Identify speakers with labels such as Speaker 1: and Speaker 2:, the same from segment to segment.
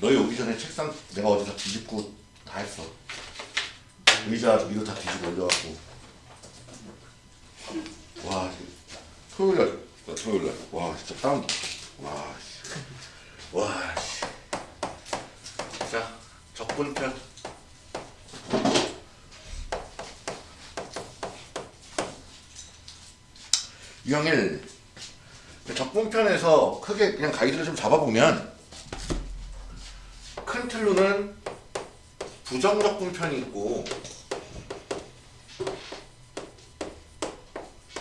Speaker 1: 너희 오기 전에 책상 내가 어제 다 뒤집고 다 했어. 의자 위로 다 뒤집어 올려갖고. 와, 토요일 날, 나 토요일 날. 와, 진짜 땀. 와, 씨. 와, 씨. 자, 적분편. 유형일 적분편에서 크게 그냥 가이드를 좀 잡아보면 큰 틀로는 부정적 분편이 있고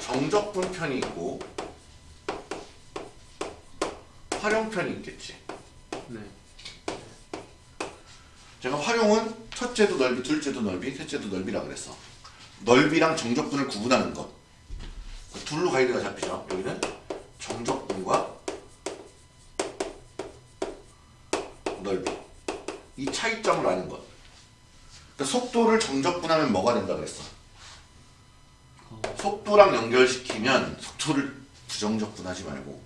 Speaker 1: 정적 분편이 있고 활용편이 있겠지.
Speaker 2: 네.
Speaker 1: 제가 활용은 첫째도 넓이, 둘째도 넓이, 셋째도 넓이라 그랬어. 넓이랑 정적분을 구분하는 것. 그 둘로 가이드가 잡히죠. 여기는 정적분과 넓이. 이 차이점을 아는 것. 그러니까 정적분하면 뭐가 된다 그랬어? 속도랑 연결시키면 속도를 부정적분하지 말고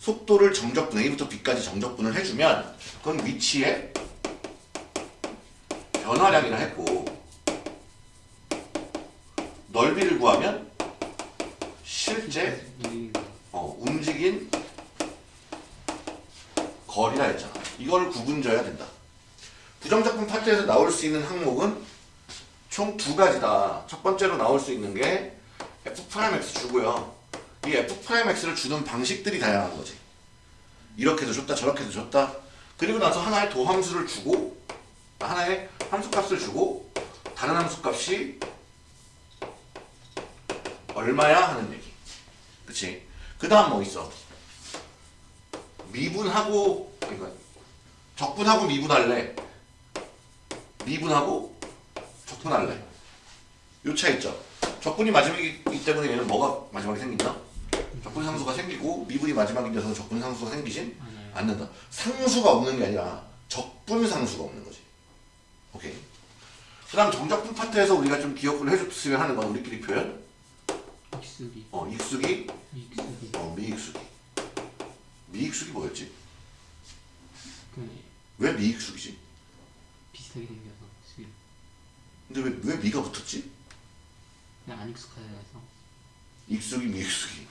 Speaker 1: 속도를 정적분 A부터 B까지 정적분을 해주면 그건 위치에 변화량이라 했고 넓이를 구하면 실제
Speaker 2: 이
Speaker 1: 어, 움직인 거리라 했잖아. 이걸 구분져야 된다. 부정적분 파트에서 나올 수 있는 항목은 총 두 가지다. 첫 번째로 나올 수 있는 게 F'X 주고요. 이 F'X를 주는 방식들이 다양한 거지. 이렇게도 줬다 저렇게도 줬다. 그리고 나서 하나의 도함수를 주고 하나의 함수값을 주고 다른 함수값이 얼마야 하는 얘기. 그치? 그 다음 뭐 있어? 미분하고 그러니까 적분하고 미분할래 미분하고 적 분할래. 요 차이 있죠? 적분이 마지막이기 때문에 얘는 뭐가 마지막에 생긴다? 적분 상수가 생기고 미분이 마지막이 돼서 적분 상수가 생기진
Speaker 2: 맞아요.
Speaker 1: 않는다. 상수가 없는 게 아니라 적분 상수가 없는 거지. 오케이. 그 다음 정적분 파트에서 우리가 좀 기억을 해줬으면 하는 건 우리끼리 표현?
Speaker 2: 익숙이.
Speaker 1: 어 익숙이?
Speaker 2: 익숙이.
Speaker 1: 어 미익숙이. 미익숙이 뭐였지?
Speaker 2: 그
Speaker 1: 왜 미익숙이지?
Speaker 2: 비슷하게 숙이
Speaker 1: 근데 왜, 왜 미가 붙었지?
Speaker 2: 그냥 안 익숙하다 해서
Speaker 1: 익숙이 미익숙이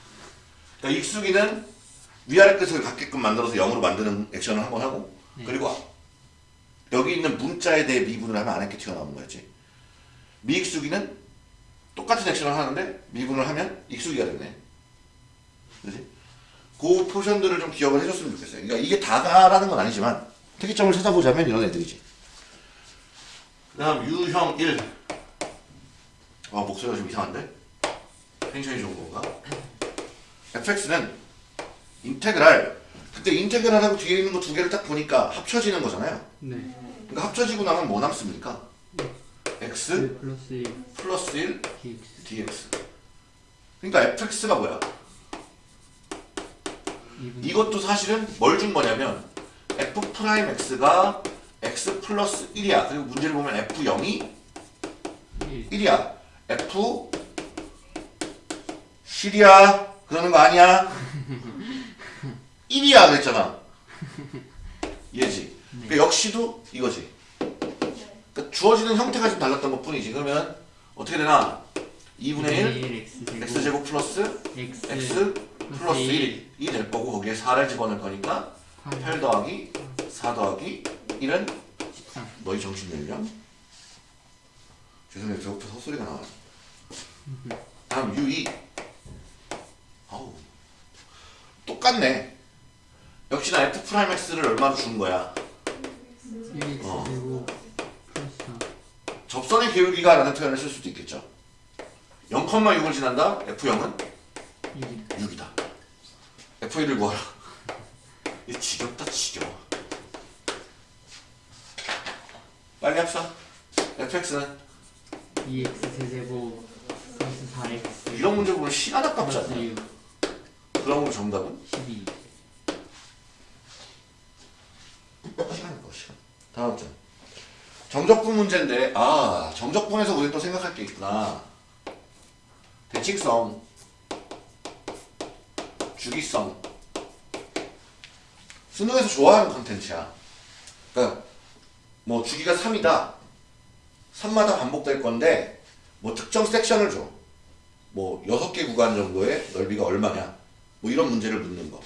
Speaker 1: 그러니까 익숙이는 위아래 끝을 같게끔 만들어서 0으로 만드는 액션을 한 번 하고
Speaker 2: 네.
Speaker 1: 그리고 여기 있는 문자에 대해 미분을 하면 안에 게 튀어나오는 거였지 미익숙이는 똑같은 액션을 하는데 미분을 하면 익숙이가 되네 그지? 그 포션들을 좀 기억을 해줬으면 좋겠어요 그러니까 이게 다다라는 건 아니지만 특이점을 찾아보자면 이런 애들이지 그 다음 유형 1 아, 목소리가 좀 이상한데? 텐션이 좋은 건가? fx는 인테그랄. 그때 인테그랄하고 뒤에 있는 거 두 개를 딱 보니까 합쳐지는 거잖아요.
Speaker 2: 네.
Speaker 1: 그러니까 합쳐지고 나면 뭐 남습니까? x
Speaker 2: 그 플러스 1
Speaker 1: 플러스 1
Speaker 2: dx
Speaker 1: dx 그러니까 fx가 뭐야?
Speaker 2: 이분.
Speaker 1: 이것도 사실은 뭘 준 거냐면 f prime x가 x 플러스 1이야 그리고 문제를 보면 f 0이
Speaker 2: 1
Speaker 1: 1이야. F 실이야. 그러는 거 아니야? 1이야 그랬잖아. 얘지. 그러니까 역시도 이거지. 그러니까 주어지는 형태가 좀 달랐던 것 뿐이지. 그러면 어떻게 되나? 2분의 1
Speaker 2: x제곱
Speaker 1: x제곱 플러스
Speaker 2: x
Speaker 1: x 플러스 1이 될 거고 거기에 4를 집어넣을 거니까 8 더하기 4 더하기 1은
Speaker 2: 13
Speaker 1: 너희 정신 열려? 죄송해요. 배고파서 헛소리가 나와요. 다음 U2 아우. 똑같네. 역시나 F prime X를 얼마로 준 거야?
Speaker 2: 1x제곱 플러스 4
Speaker 1: 접선의 기울기가 라는 표현을 쓸 수도 있겠죠. 0,6을 지난다? F0은?
Speaker 2: 1
Speaker 1: 6이다. F1을 구하라. 이 지겹다 지겨워 빨리 합시다. fx는?
Speaker 2: 2x 세제곱 플러스. 4x
Speaker 1: 이런 문제 보면 시간 아깝지
Speaker 2: 6
Speaker 1: 그럼 정답은?
Speaker 2: 12
Speaker 1: 시간일 거 시간. 다음 점. 정적분 문제인데 아 정적분에서 우리 또 생각할 게 있구나. 대칭성, 주기성. 수능에서 좋아하는 컨텐츠야. 그러니까 뭐 주기가 3이다. 3마다 반복될 건데 뭐 특정 섹션을 줘. 뭐 6개 구간 정도의 넓이가 얼마냐. 뭐 이런 문제를 묻는 거.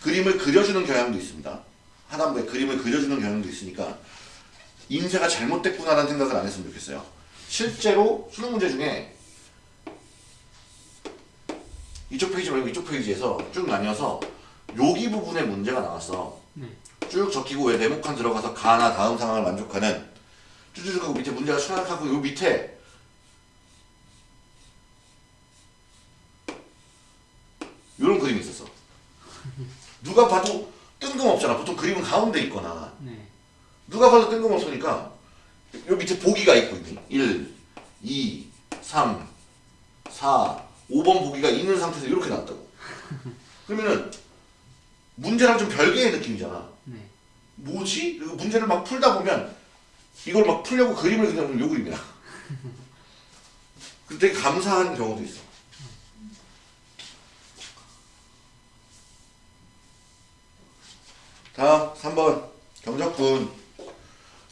Speaker 1: 그림을 그려주는 경향도 있습니다. 하단부에 그림을 그려주는 경향도 있으니까 인쇄가 잘못됐구나라는 생각을 안 했으면 좋겠어요. 실제로 수능 문제 중에 이쪽 페이지 말고 이쪽 페이지에서 쭉 나뉘어서 여기 부분에 문제가 나왔어.
Speaker 2: 네.
Speaker 1: 쭉 적히고 왜 네모칸 들어가서 가나 다음 상황을 만족하는 쭈쭈쭈 하고 밑에 문제가 추락하고 요 밑에 요런 그림이 있었어. 누가 봐도 뜬금없잖아. 보통 그림은 가운데 있거나
Speaker 2: 네.
Speaker 1: 누가 봐도 뜬금없으니까 요 밑에 보기가 있고 있니? 1, 2, 3, 4, 5번 보기가 있는 상태에서 이렇게 나왔다고. 그러면은 문제랑 좀 별개의 느낌이잖아.
Speaker 2: 네.
Speaker 1: 뭐지? 그리고 문제를 막 풀다 보면 이걸 막 풀려고 그림을 그려보면 요 그림이야. 그 되게 감사한 경우도 있어. 다음 3번 경적분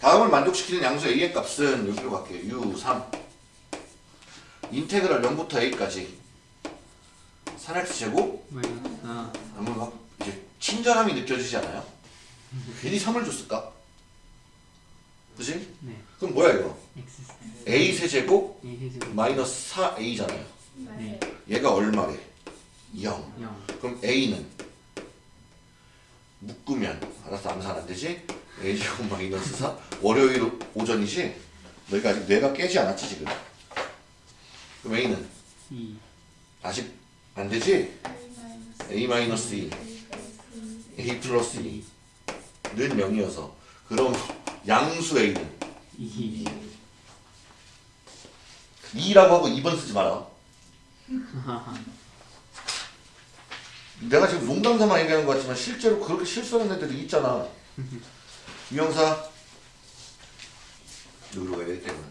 Speaker 1: 다음을 만족시키는 양수 a의 값은 여기로 갈게요. u3 인테그랄 0부터 a까지 3x 제곱
Speaker 2: 마이너스 4.
Speaker 1: 그러면 막 이제 친절함이 느껴지지 않아요? 괜히 3을 줬을까? 그지?
Speaker 2: 네.
Speaker 1: 그럼 뭐야 이거? a 세제곱
Speaker 2: a 세제곱
Speaker 1: 마이너스 4a잖아요.
Speaker 2: 네.
Speaker 1: 얘가 얼마래? 0.
Speaker 2: 0.
Speaker 1: 그럼 a는 묶으면 알아서 암산 안 되지? a 제곱 마이너스 4 월요일 오전이지? 너희가 아직 뇌가 깨지 않았지 지금? 그럼 a는
Speaker 2: 2.
Speaker 1: 아직 안 되지? a 마이너스 2 a 플러스 2 는 0이어서 그럼 양수 a는
Speaker 2: 2.
Speaker 1: 2라고 하고 2번 쓰지 마라. 내가 지금 농담삼아 얘기하는 것 같지만 실제로 그렇게 실수하는 애들이 있잖아. 유형사 여기로 가야 되기 때문에.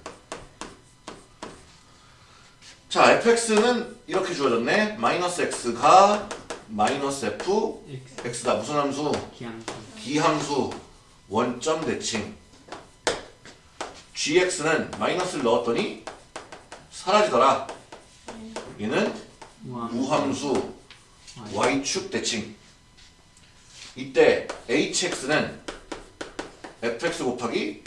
Speaker 1: 자, fx는 이렇게 주어졌네. 마이너스 x가 마이너스 f
Speaker 2: x
Speaker 1: x다. 무슨 함수?
Speaker 2: 기함수.
Speaker 1: 기함수 원점 대칭 gx는 마이너스를 넣었더니 사라지더라 얘는
Speaker 2: y.
Speaker 1: y축 대칭 이때 hx는 fx 곱하기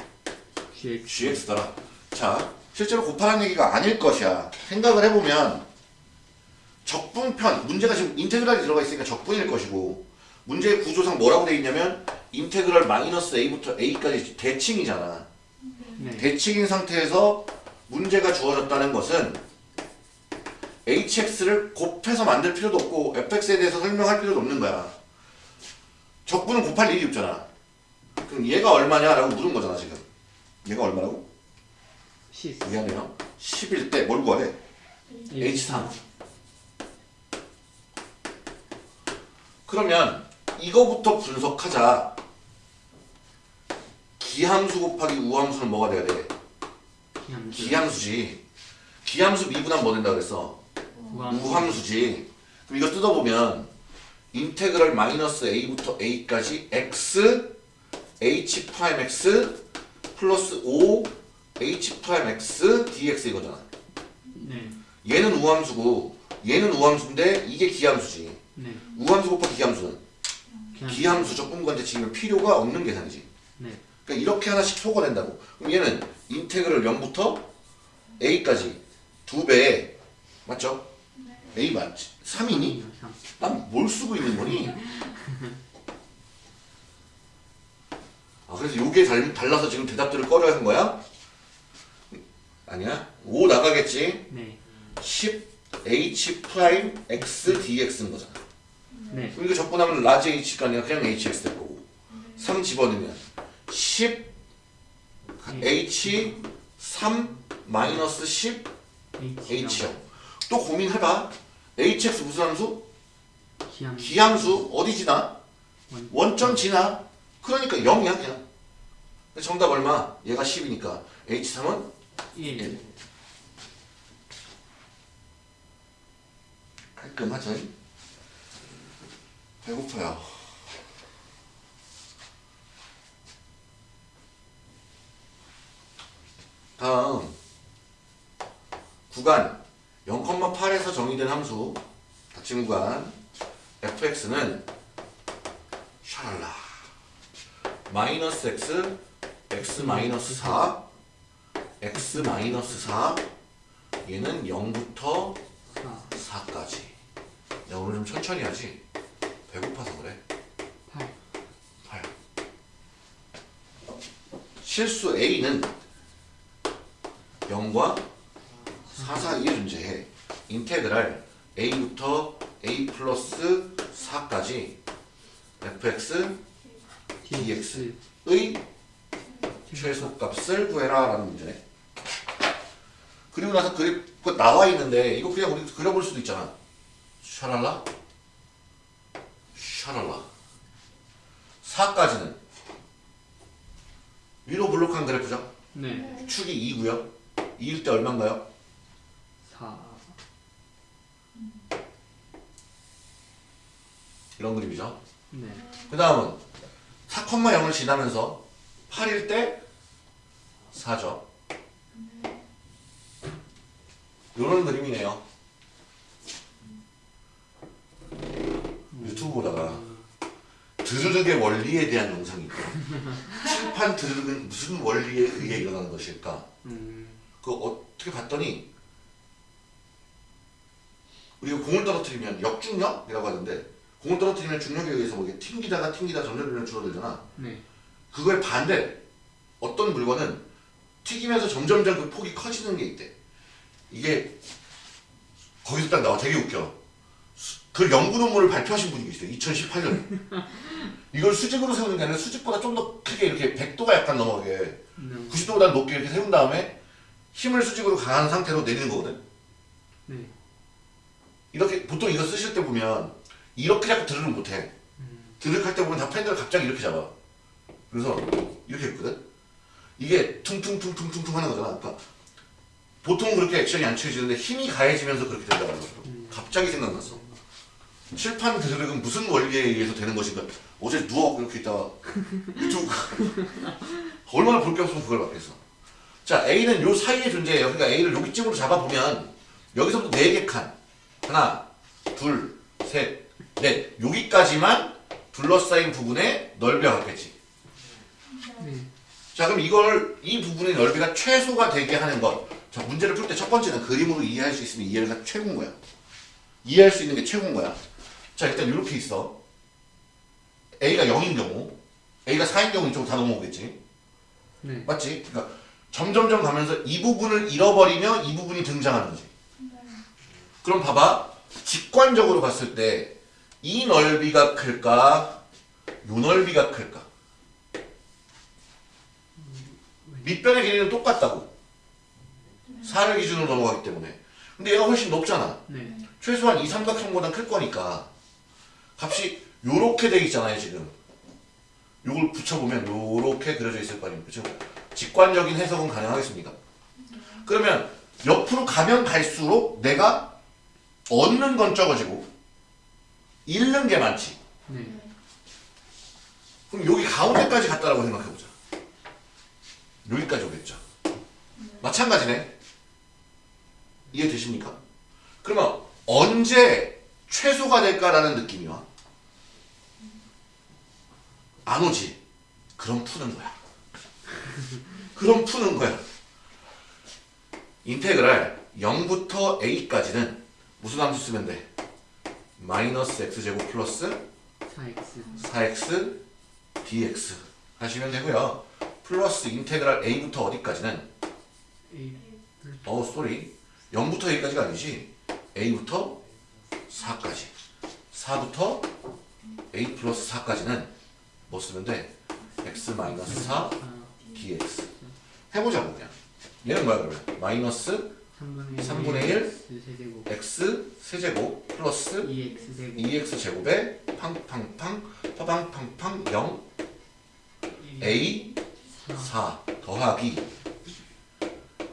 Speaker 2: gx.
Speaker 1: gx더라 자 실제로 곱하는 얘기가 아닐 것이야 생각을 해보면 적분편 문제가 지금 인테그랄이 들어가 있으니까 적분일 것이고 문제의 구조상 뭐라고 돼 있냐면 인테그랄 마이너스 a부터 a까지 대칭이잖아
Speaker 2: 네.
Speaker 1: 대칭인 상태에서 문제가 주어졌다는 것은 hx를 곱해서 만들 필요도 없고 fx에 대해서 설명할 필요도 없는 거야. 적분은 곱할 일이 없잖아. 그럼 얘가 얼마냐라고 물은 거잖아 지금. 얘가 얼마라고?
Speaker 2: 10.
Speaker 1: 미안해요. 10일 때 뭘 구하래? H3. 그러면 이거부터 분석하자. 기함수 곱하기 우함수는 뭐가 돼야 돼?
Speaker 2: 기함수.
Speaker 1: 기함수 지. 기함수 미분하면 뭐 된다 그랬어?
Speaker 2: 우함수.
Speaker 1: 우함수지. 그럼 이거 뜯어보면 인테그랄 마이너스 a부터 a까지 x h prime x 플러스 5 h prime x dx 이거잖아.
Speaker 2: 네.
Speaker 1: 얘는 우함수고 얘는 우함수인데 이게 기함수지.
Speaker 2: 네.
Speaker 1: 우함수 곱하기 기함수는
Speaker 2: 기함수.
Speaker 1: 적분관제 지금 필요가 없는 계산이지.
Speaker 2: 네.
Speaker 1: 그러니까 이렇게 하나씩 소거된다고. 그럼 얘는 인테그랄 0부터 a까지 두 배에 맞죠? a 맞지? 3이니?
Speaker 2: 3.
Speaker 1: 난 뭘 쓰고 있는 거니? 아 그래서 요게 달, 달라서 지금 대답들을 꺼려야 하는 거야? 아니야? 5 나가겠지?
Speaker 2: 네.
Speaker 1: 10 h prime x dx인 거잖아.
Speaker 2: 네.
Speaker 1: 그럼 이거 적분하면 large h가 아니라 그냥 hx 될 거고 3 집어넣으면 10 h 3 마이너스 10
Speaker 2: H.
Speaker 1: h요. 또 고민해봐. hx 무슨 함수?
Speaker 2: 기함수.
Speaker 1: 기함수 어디 지나?
Speaker 2: 원.
Speaker 1: 원점 지나? 그러니까 0이야 그냥. 정답 얼마? 얘가 10이니까 H3은
Speaker 2: 1.
Speaker 1: 일. 깔끔하죠? 배고파요. 다음. 구간. 0,8에서 정의된 함수. 닫힌 구간. fx는 샤랄라. 마이너스 x x 마이너스 4 x 마이너스 4 얘는 0부터
Speaker 2: 4.
Speaker 1: 4까지. 야 오늘 좀 천천히 하지 배고파서 그래.
Speaker 2: 8.
Speaker 1: 8 실수 A는 0과 4 사이에 존재해. 인테그랄 A부터 A 플러스 4까지 fx dx. 의 최소값을 구해라 라는 문제네. 그리고 나서 그거 나와 있는데 이거 그냥 우리 그려볼 수도 있잖아. 샤랄라 샤랄라 4까지는 위로 블록한 그래프죠
Speaker 2: 네.
Speaker 1: 축이 2고요 2일 때 얼마인가요?
Speaker 2: 4.
Speaker 1: 이런 그림이죠
Speaker 2: 네.
Speaker 1: 그 다음은 4,0을 지나면서 8일 때 4죠. 이런 그림이네요. 유튜브 보다가 드르륵의 원리에 대한 영상이 있고 칠판 드르륵은 무슨 원리에 의해 일어나는 것일까?
Speaker 2: 음.
Speaker 1: 그 어떻게 봤더니 우리가 공을 떨어뜨리면 역중력이라고 하는데 공을 떨어뜨리면 중력에 의해서 뭐 튕기다가 튕기다 점점 줄어들잖아.
Speaker 2: 네.
Speaker 1: 그거에 반대 어떤 물건은 튀기면서 점점점 그 폭이 커지는 게 있대. 이게 거기서 딱 나와 되게 웃겨. 수- 그 연구 논문을 발표하신 분이 계세요. 2018년에. 이걸 수직으로 세우는 게 아니라 수직보다 좀 더 크게 이렇게 100도가 약간 넘어가게
Speaker 2: 네.
Speaker 1: 90도보다 높게 이렇게 세운 다음에 힘을 수직으로 강한 상태로 내리는 거거든.
Speaker 2: 네.
Speaker 1: 이렇게 보통 이거 쓰실 때 보면 이렇게 자꾸 드르륵 못해. 드르륵 할 때 보면 다 펜들을 갑자기 이렇게 잡아. 그래서 이렇게 했거든. 이게 퉁퉁퉁퉁퉁퉁 하는 거잖아. 그러니까 보통 그렇게 액션이 안 취해지는데 힘이 가해지면서 그렇게 된다는 거죠. 갑자기 생각났어. 칠판 드르륵은 무슨 원리에 의해서 되는 것인가? 어제 누워 이렇게 있다가 유튜브 얼마나 볼 게 없으면 그걸 받겠어. 자 A는 요 사이에 존재해요. 그러니까 A를 여기 쯤으로 잡아보면 여기서부터 네개 칸. 하나, 둘, 셋, 넷. 여기까지만 둘러싸인 부분의 넓이가 같겠지.
Speaker 2: 네.
Speaker 1: 자 그럼 이걸 이 부분의 넓이가 최소가 되게 하는 것. 자 문제를 풀 때 첫 번째는 그림으로 이해할 수 있으면 이해가 최고인 거야. 이해할 수 있는 게 최고인 거야. 자 일단 이렇게 있어. A가 0인 경우, A가 4인 경우 이쪽으로 다 넘어오겠지.
Speaker 2: 네.
Speaker 1: 맞지? 그러니까 점점점 가면서 이 부분을 잃어버리며 이 부분이 등장하는 거지. 그럼 봐봐. 직관적으로 봤을 때 이 넓이가 클까? 요 넓이가 클까? 밑변의 길이는 똑같다고. 4를 기준으로 넘어가기 때문에. 근데 얘가 훨씬 높잖아.
Speaker 2: 네.
Speaker 1: 최소한 이 삼각형보단 클 거니까 값이 요렇게 돼 있잖아요 지금 요걸 붙여보면 요렇게 그려져 있을 거 아닙니까 지금 직관적인 해석은 가능하겠습니까 그러면 옆으로 가면 갈수록 내가 얻는 건 적어지고 잃는 게 많지
Speaker 2: 네.
Speaker 1: 그럼 여기 가운데까지 갔다라고 생각해보자 여기까지 오겠죠 마찬가지네 이해되십니까? 그러면 언제 최소가 될까라는 느낌이 와? 안 오지. 그럼 푸는 거야. 그럼 푸는 거야. 인테그랄 0부터 a까지는 무슨 함수 쓰면 돼? 마이너스 x제곱 플러스
Speaker 2: 4x.
Speaker 1: 4x dx 하시면 되고요. 플러스 인테그랄 a부터 어디까지는
Speaker 2: A.
Speaker 1: 어 sorry 0부터 a까지가 아니지 a부터 4까지 4부터 a 플러스 4까지는 뭐 쓰면 돼? x 마이너스 4
Speaker 2: 아,
Speaker 1: dx. 해보자고 그냥. 얘는 뭐야 그러면? 마이너스
Speaker 2: 3분의
Speaker 1: 3분의 1
Speaker 2: 세제곱.
Speaker 1: x 세제곱 플러스
Speaker 2: 2x 제곱.
Speaker 1: 2x 제곱에 팡팡팡 파방팡팡 0 a 4 더하기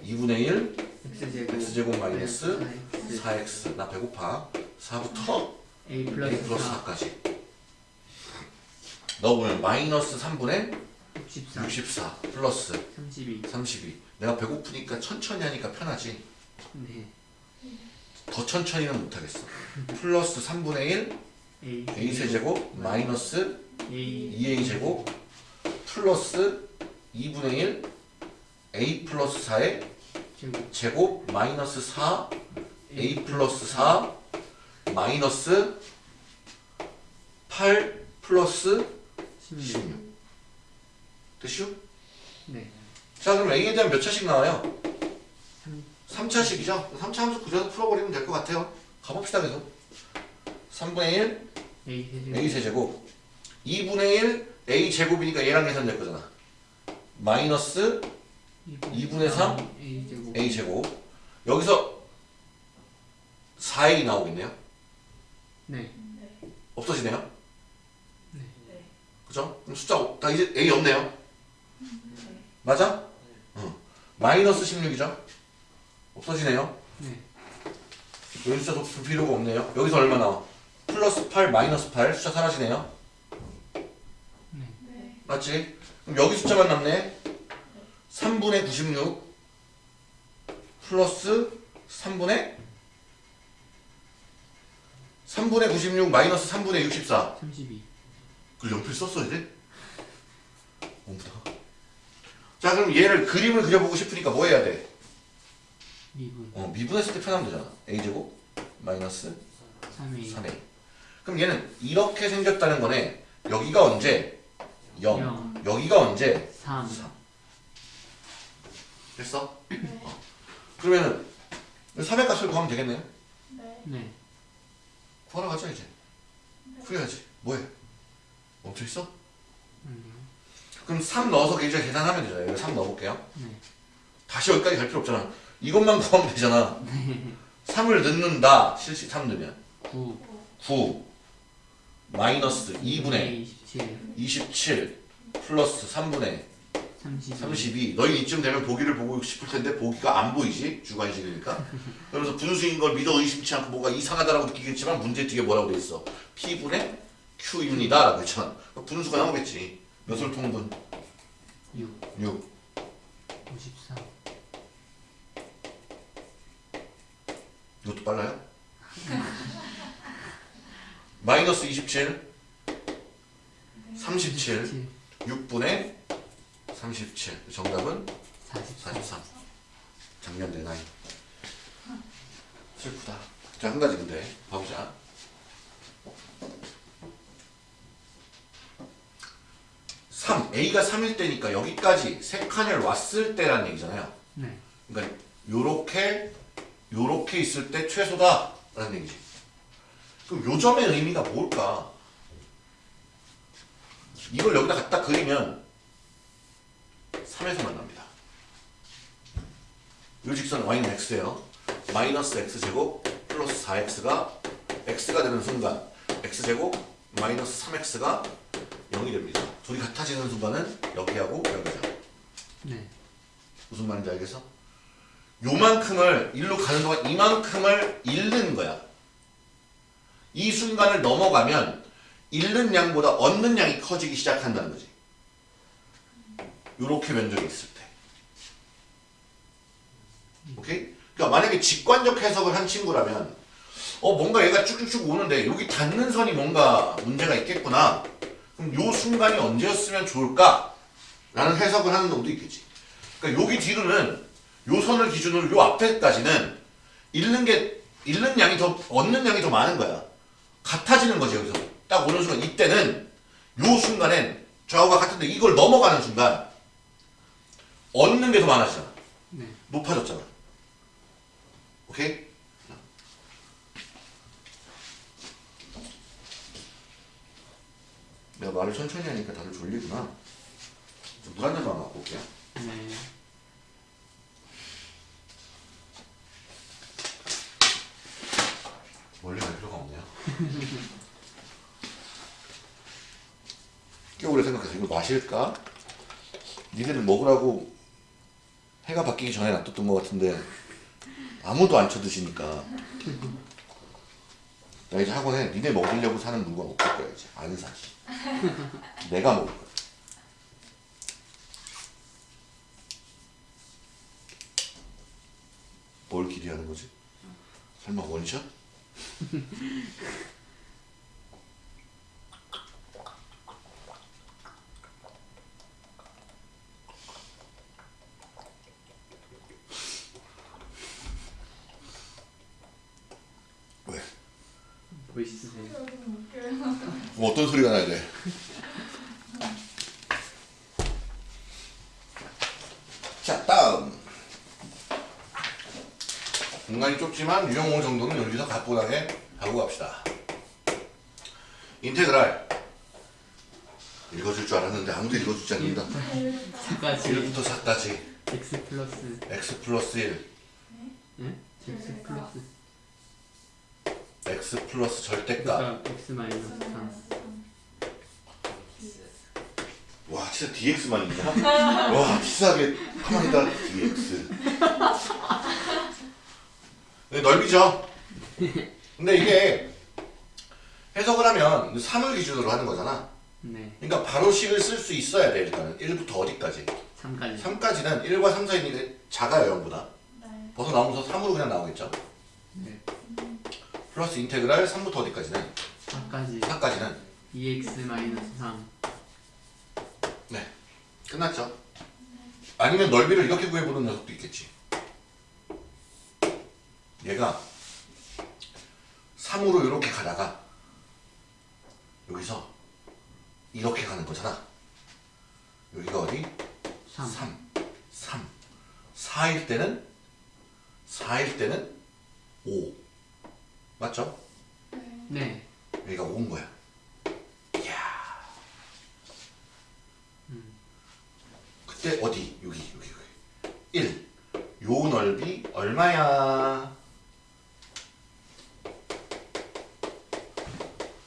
Speaker 1: 2분의 1
Speaker 2: x제곱.
Speaker 1: x제곱 마이너스
Speaker 2: 네,
Speaker 1: 4x 나 배고파. 4부터 a
Speaker 2: 플러스
Speaker 1: 플러스
Speaker 2: 4
Speaker 1: 4까지 넣어보면 마이너스 3분의
Speaker 2: 64
Speaker 1: 64 플러스
Speaker 2: 32
Speaker 1: 32 내가 배고프니까 천천히 하니까 편하지?
Speaker 2: 네.
Speaker 1: 더 천천히는 못하겠어. 플러스 3분의 1
Speaker 2: a.
Speaker 1: A 세제곱 마이너스
Speaker 2: a.
Speaker 1: 2a 제곱 플러스 2분의 1 a 플러스 4의
Speaker 2: 제곱.
Speaker 1: 제곱 마이너스 4 a 플러스 4 마이너스 8 플러스
Speaker 2: 16
Speaker 1: 16 됐슈?
Speaker 2: 네.
Speaker 1: 자 그럼 a에 대한 몇 차씩 나와요?
Speaker 2: 삼-
Speaker 1: 3차식이죠? 3차 함수 그려서 풀어버리면 될 것 같아요. 가봅시다 계속. 3분의 1
Speaker 2: a 세제곱.
Speaker 1: A 세제곱. 2분의 1 a 제곱이니까 얘랑 계산될 거잖아. 마이너스 2분의 3
Speaker 2: a 제곱.
Speaker 1: A 제곱. 여기서 4a 나오겠네요.
Speaker 2: 네.
Speaker 1: 없어지네요.
Speaker 2: 네.
Speaker 1: 그죠? 그럼 숫자 없- 다 이제 a 없네요 맞아? 응. 마이너스 16이죠 없어지네요
Speaker 2: 네
Speaker 1: 여기 숫자 볼 필요가 없네요 여기서 얼마 나와? 플러스 8 마이너스 8 숫자 사라지네요
Speaker 2: 네.
Speaker 1: 맞지? 그럼 여기 숫자만 남네 3분의 96 플러스 3분의 3분의 96 마이너스 3분의 64
Speaker 2: 32
Speaker 1: 그걸 연필 썼어야 돼? 너무다 자 그럼 얘를 그림을 그려보고 싶으니까 뭐 해야 돼?
Speaker 2: 미분
Speaker 1: 어, 미분했을 때 편하면 되잖아 a제곱 마이너스
Speaker 2: 3a
Speaker 1: 3a 그럼 얘는 이렇게 생겼다는 거네 여기가 언제? 0
Speaker 2: 영.
Speaker 1: 여기가 언제?
Speaker 2: 3
Speaker 1: 3 됐어? 어. 그러면은 3의 값을 구하면 되겠네요
Speaker 2: 네
Speaker 1: 구하러 가자 이제 풀어야지 뭐해? 멈춰 있어?
Speaker 2: 아니요
Speaker 1: 그럼 3 넣어서 이제 계산하면 되잖아요. 여기 3 넣어볼게요.
Speaker 2: 네.
Speaker 1: 다시 여기까지 갈 필요 없잖아. 이것만 구하면 되잖아. 3을 넣는다. 실시 3 넣으면.
Speaker 2: 9
Speaker 1: 9 마이너스 2분의
Speaker 2: 27
Speaker 1: 27 플러스 3분의
Speaker 2: 32
Speaker 1: 32 너희 이쯤 되면 보기를 보고 싶을 텐데 보기가 안 보이지? 주관식이니까. 그래서 분수인 걸 믿어 의심치 않고 뭐가 이상하다라고 느끼겠지만 문제 뒤에 뭐라고 돼 있어? P분의 Q입니다 라고 했잖아. 그럼 분수가 나오겠지. 몇을 통분?
Speaker 2: 6
Speaker 1: 6
Speaker 2: 54
Speaker 1: 이것도 빨라요? 마이너스 27 37 6분의 37 정답은?
Speaker 2: 44
Speaker 1: 43 작년 내 나이. 슬프다. 자 한 가지 근데. 봐보자 삼 A가 3일 때니까 여기까지 세 칸을 왔을 때라는 얘기잖아요.
Speaker 2: 네.
Speaker 1: 그러니까 요렇게 요렇게 있을 때 최소다 라는 얘기지. 그럼 요 점의 의미가 뭘까? 이걸 여기다 갖다 그리면 3에서 만납니다. 요 직선 y는 x예요. 마이너스 x제곱 플러스 4x가 x가 되는 순간 x제곱 마이너스 3x가 0이 됩니다 둘이 같아지는 순간은 여기하고 여기죠
Speaker 2: 네
Speaker 1: 무슨 말인지 알겠어? 요만큼을 일로 가는 동안 이만큼을 잃는 거야. 이 순간을 넘어가면 잃는 양보다 얻는 양이 커지기 시작한다는 거지. 요렇게 면적이 있을 때. 오케이? 그러니까 만약에 직관적 해석을 한 친구라면 어 뭔가 얘가 쭉쭉쭉 오는데 여기 닿는 선이 뭔가 문제가 있겠구나. 그럼 요 순간이 언제였으면 좋을까? 라는 해석을 하는 놈도 있겠지. 그러니까 여기 뒤로는 요 선을 기준으로 요 앞에까지는 잃는 게 잃는 양이 더 얻는 양이 더 많은 거야. 같아지는 거지 여기서 딱 오는 순간 이때는 요 순간엔 좌우가 같은데 이걸 넘어가는 순간 얻는 게 더 많아지잖아.
Speaker 2: 네
Speaker 1: 높아졌잖아. 오케이? 내가 말을 천천히 하니까 다들 졸리구나. 물한 잔만 갖고 올게요.
Speaker 2: 네.
Speaker 1: 멀리 갈 필요가 없네요. 꽤 오래 생각해서 이걸 마실까? 니네는 먹으라고 해가 바뀌기 전에 놔뒀던 것 같은데 아무도 안 쳐드시니까 나 이제 학원에 니네 먹으려고 사는 물건 없을 거야 이제 안 사. 내가 먹을 거야. 뭘 기대하는 거지? 설마 원샷? 왜?
Speaker 2: 멋있으세요.
Speaker 1: 뭐 어떤 소리가 나야 돼? 자 다음 공간이 좁지만 유형호 정도는 여기서 가뿐하게 하고 갑시다 인테그랄. 읽어줄 줄 알았는데 아무도 읽어주지 않는다.
Speaker 2: 4까지.
Speaker 1: 1부터 4까지.
Speaker 2: X 플러스.
Speaker 1: X 플러스 1
Speaker 2: 네? x 플러스.
Speaker 1: X 플러스 절대값.
Speaker 2: 그러니까 x 마이너스 3
Speaker 1: 와 진짜 DX만 있냐? 와 치사하게 가만히 있다. DX 네, 넓이죠? 근데 이게 해석을 하면 3을 기준으로 하는 거잖아.
Speaker 2: 네.
Speaker 1: 그러니까 바로 식을 쓸 수 있어야 돼 일단은. 1부터 어디까지?
Speaker 2: 3까지.
Speaker 1: 3까지는 1과 3 사이니까 작아요 0보다. 벗어나오면서 3으로 그냥 나오겠죠?
Speaker 2: 네.
Speaker 1: 플러스 인테그랄 3부터 어디까지는?
Speaker 2: 4까지.
Speaker 1: 4까지는?
Speaker 2: 2x 마이너스 3
Speaker 1: 네. 끝났죠? 아니면 넓이를 이렇게 구해보는 녀석도 있겠지. 얘가 3으로 이렇게 가다가 여기서 이렇게 가는 거잖아. 여기가 어디?
Speaker 2: 3
Speaker 1: 3 3 4일 때는 4일 때는 5 맞죠?
Speaker 2: 네.
Speaker 1: 여기가 5인 거야. 이야. 그때 어디? 여기 여기 여기. 1. 요 넓이 얼마야?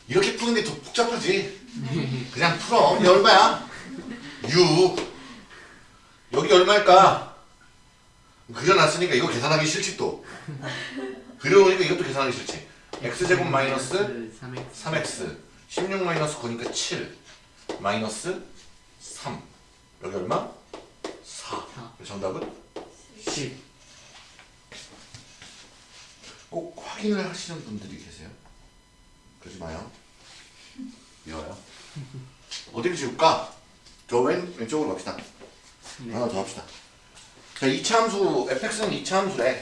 Speaker 1: 이렇게 푸는 게더 복잡하지? 그냥 풀어. 이게 얼마야? 6. 여기 얼마일까? 그려놨으니까 이거 계산하기 싫지 또. 그려놓으니까 이것도 계산하기 싫지. x제곱 마이너스
Speaker 2: 3x
Speaker 1: 3x 16 마이너스 9니까 7 마이너스 3 여기 얼마? 4
Speaker 2: 사.
Speaker 1: 정답은
Speaker 2: 10
Speaker 1: 꼭 확인을 하시는 분들이 계세요 그러지 마요 미워요. 어디를 지울까? 저 왼, 왼쪽으로 갑시다.
Speaker 2: 네.
Speaker 1: 하나 더 합시다. 자 2차 함수 fx는 2차 함수래.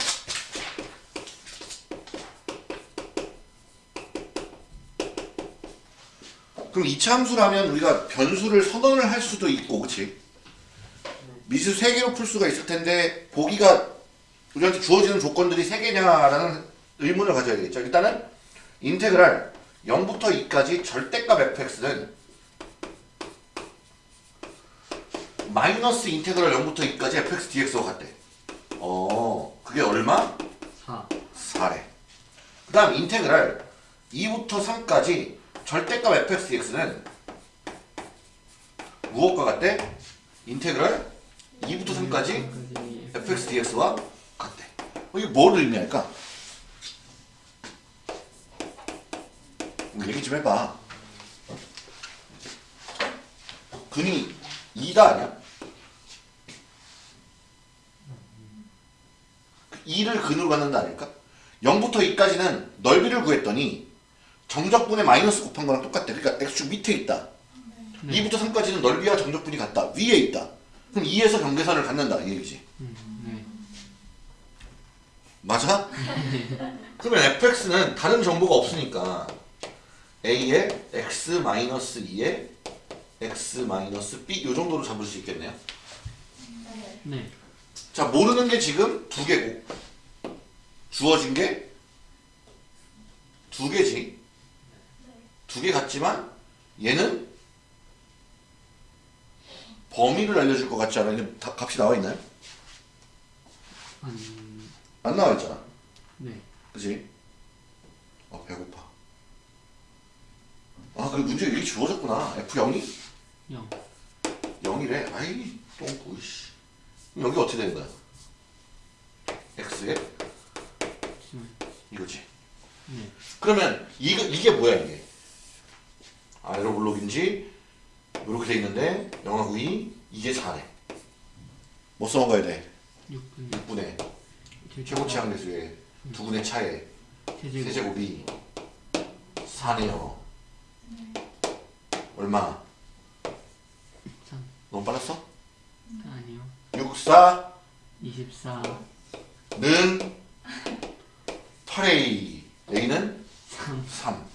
Speaker 1: 그럼 2차 함수라면 우리가 변수를 선언을 할 수도 있고 그치? 미수 3개로 풀 수가 있을 텐데 보기가 우리한테 주어지는 조건들이 3개냐라는 의문을 가져야 되겠죠. 일단은 인테그랄 0부터 2까지 절대값 fx는 마이너스 인테그랄 0부터 2까지 fx dx와 같대 어 그게 얼마?
Speaker 2: 4
Speaker 1: 4래. 그 다음 인테그랄 2부터 3까지 절대값 fx dx는 무엇과 같대? 인테그랄 2부터 3까지 fx dx와 같대. 어, 이게 뭘 의미할까? 얘기 좀 해봐. 근이 2다 아니야? 2를 근으로 갖는다 아닐까? 0부터 2까지는 넓이를 구했더니 정적분의 마이너스 곱한 거랑 똑같대. 그러니까 x축 밑에 있다. 2부터 3까지는 넓이와 정적분이 같다. 위에 있다. 그럼 2에서 경계선을 갖는다. 이 얘기지.
Speaker 2: 네
Speaker 1: 맞아? 그러면 fx는 다른 정보가 없으니까 a에 x 마이너스 2에 x 마이너스 b 요 정도로 잡을 수 있겠네요.
Speaker 2: 네
Speaker 1: 자 모르는 게 지금 두 개고 주어진 게 두 개지 두 개 같지만 얘는 범위를 알려줄 것 같지 않아요? 다 값이 나와 있나요?
Speaker 2: 한...
Speaker 1: 안 나와 있잖아
Speaker 2: 네
Speaker 1: 그지? 어 배고파 아 그리고 문제 이게 주어졌구나 F0이?
Speaker 2: 0
Speaker 1: 0이래 아이 똥꾸 씨. 그럼 여기 어떻게 되는 거야? x에 이거지.
Speaker 2: 네.
Speaker 1: 그러면 이거 이게 뭐야 이게? 아래로 블록인지 이렇게 돼 있는데 영하 9이 이게 4래. 뭐 써먹어야 돼?
Speaker 2: 6분
Speaker 1: 6분의 최고치 항대수의 두 분의 차에
Speaker 2: 세제곱
Speaker 1: 세제곱이 4네요. 얼마?
Speaker 2: 3
Speaker 1: 너무 빨랐어?
Speaker 2: 아니요.
Speaker 1: 6, 4
Speaker 2: 24
Speaker 1: 는? 8A A는?
Speaker 2: 3
Speaker 1: 3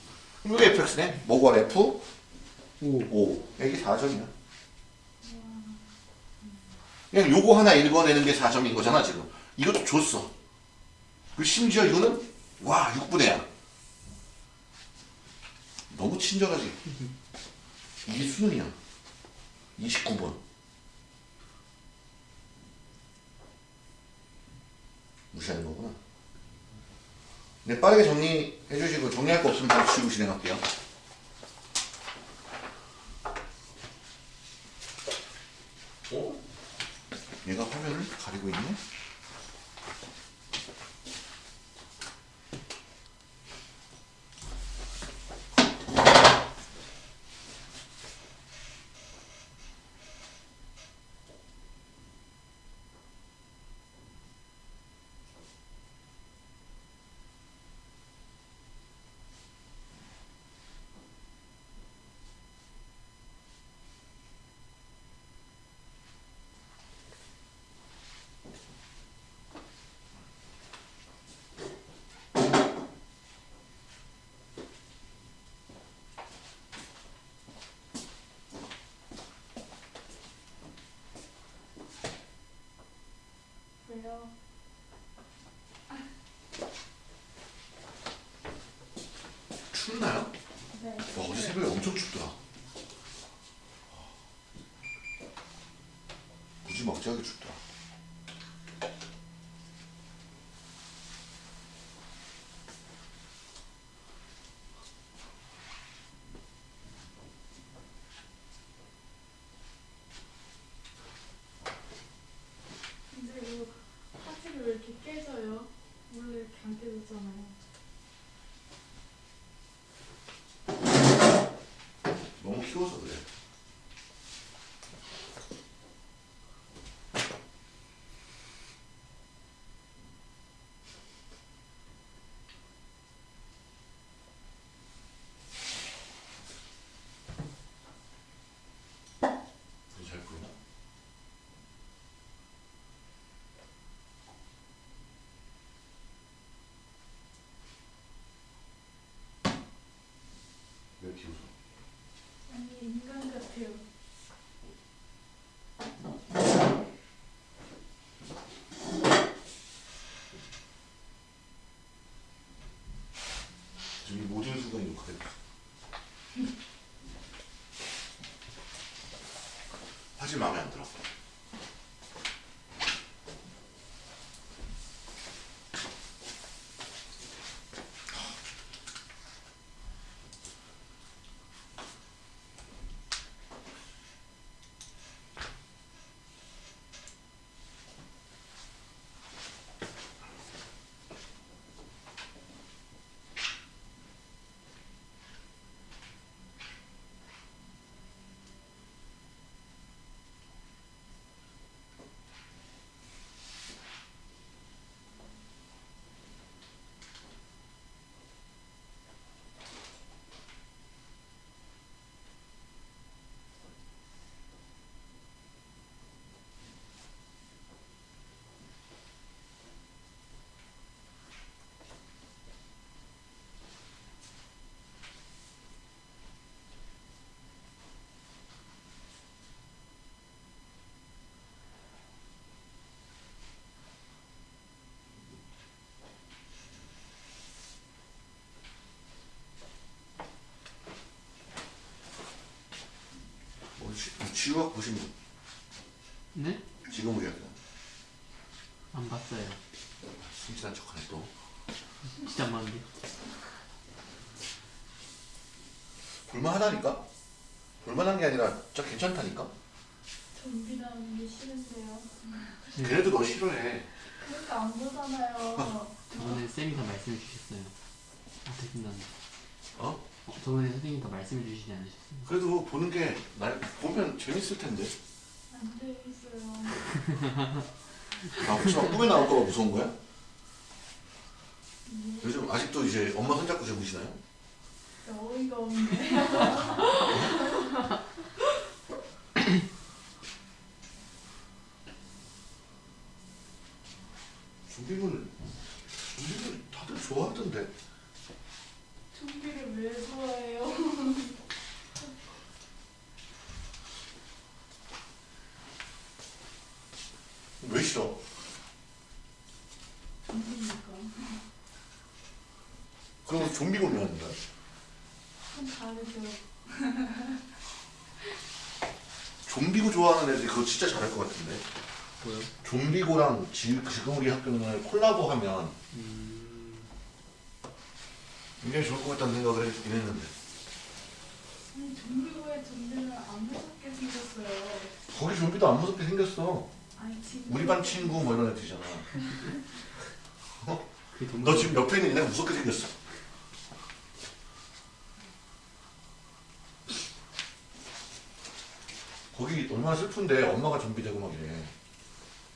Speaker 1: 이게 fx네. 뭐가 f?
Speaker 2: 5
Speaker 1: 5 이게 4점이야. 그냥 요거 하나 읽어내는 게 4점인 거잖아 지금. 이것도 줬어. 그 심지어 이거는 와 6분의 야 너무 친절하지. 이게 수능이야 29번. 무시하는 거구나. 네, 빠르게 정리해 주시고 정리할 거 없으면 바로 지우고 진행할게요. 어? 얘가 화면을 가리고 있네?
Speaker 3: 왜요?
Speaker 1: 춥나요?
Speaker 3: 네.
Speaker 1: 와 어제 새벽에 엄청 춥더라 무지막지하게 춥더라
Speaker 3: 근데 이거 화질이 왜 이렇게 깨져요? 원래 이렇게 안 깨졌잖아요.
Speaker 1: 너무 키워서 그래 잘 보이나? 왜 이렇게 웃어?
Speaker 3: 아니 인간 같아요.
Speaker 1: 지금 이 모든 순간이 녹화되고 있어. 사실 마음에 안 들어. 뭐 지- 지우가 보신 분
Speaker 2: 네?
Speaker 1: 지금 우리야
Speaker 2: 안 봤어요
Speaker 1: 숨지난 척하네 또.
Speaker 2: 진짜 많은데
Speaker 1: 볼만하다니까? 볼만한 게 아니라 진짜 괜찮다니까?
Speaker 3: 좀비 나오는 게 싫은데요.
Speaker 1: 그래도 너 싫어해.
Speaker 3: 그러니까 안 보잖아요.
Speaker 2: 저번에 쌤이 다 말씀해 주셨어요. 아, 듣긴다.
Speaker 1: 어?
Speaker 2: 어, 저번에 선생님이 다 말씀해 주시지 않으셨어요?
Speaker 1: 그래도 보는 게 날 보면 재밌을 텐데.
Speaker 3: 안 되겠어요.
Speaker 1: 아 혹시 막 꿈에 나올까 봐 무서운 거야?
Speaker 3: 네.
Speaker 1: 요즘 아직도 이제 엄마 손잡고 주무시나요?
Speaker 3: 어이가 없네.
Speaker 1: 좀비물 좀비물 다들 좋아하던데.
Speaker 3: 좀비를 왜 좋아해요?
Speaker 1: 왜 싫어?
Speaker 3: 좀비니까.
Speaker 1: 그럼 좀비고 왜 하는 거야?
Speaker 3: 좀 다르죠.
Speaker 1: 좀비고 좋아하는 애들이 그거 진짜 잘할 것 같은데.
Speaker 2: 뭐요?
Speaker 1: 좀비고랑 지, 지금 우리 학교는 콜라보하면
Speaker 2: 음,
Speaker 1: 굉장히 좋을 것 같다는 생각을 했긴 했는데.
Speaker 3: 아니 좀비고의 좀비는 안 무섭게 생겼어요.
Speaker 1: 거기 좀비도 안 무섭게 생겼어.
Speaker 3: 아니 지금
Speaker 1: 우리 반 친구 뭐 이런 애들이잖아.
Speaker 2: 그 동...
Speaker 1: 너 지금 옆에 있는 애가 무섭게 생겼어. 거기 얼마나 슬픈데 엄마가 좀비 되고 막 이래.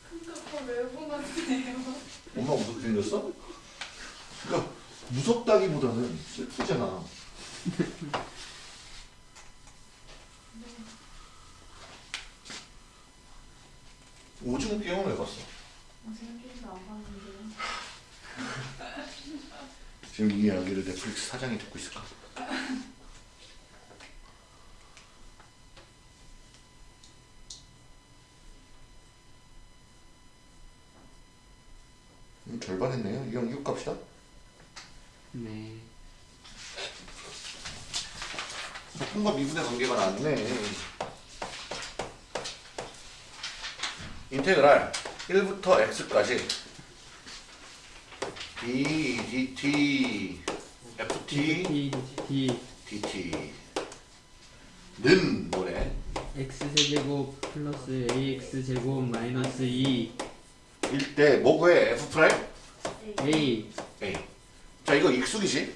Speaker 3: 그러니까 왜 보는데요?
Speaker 1: 엄마가 무섭게 생겼어? 그러니까 무섭다기보다는 슬프잖아. 오징어 게임은 왜 봤어? 지금 이 이야기를 넷플릭스 사장이 듣고 있을까? 음, 절반 했네요. 이형 이거 값이다.
Speaker 2: 네.
Speaker 1: 조금과 미분의 관계가 나왔네. 인테그랄 1부터 x까지 d dt ft
Speaker 2: D,
Speaker 1: dt는 뭐래?
Speaker 2: X제곱 플러스 AX제곱 마이너스 2
Speaker 1: 일때 뭐 구해? f prime?
Speaker 2: A
Speaker 1: a. 자 이거 익숙이지?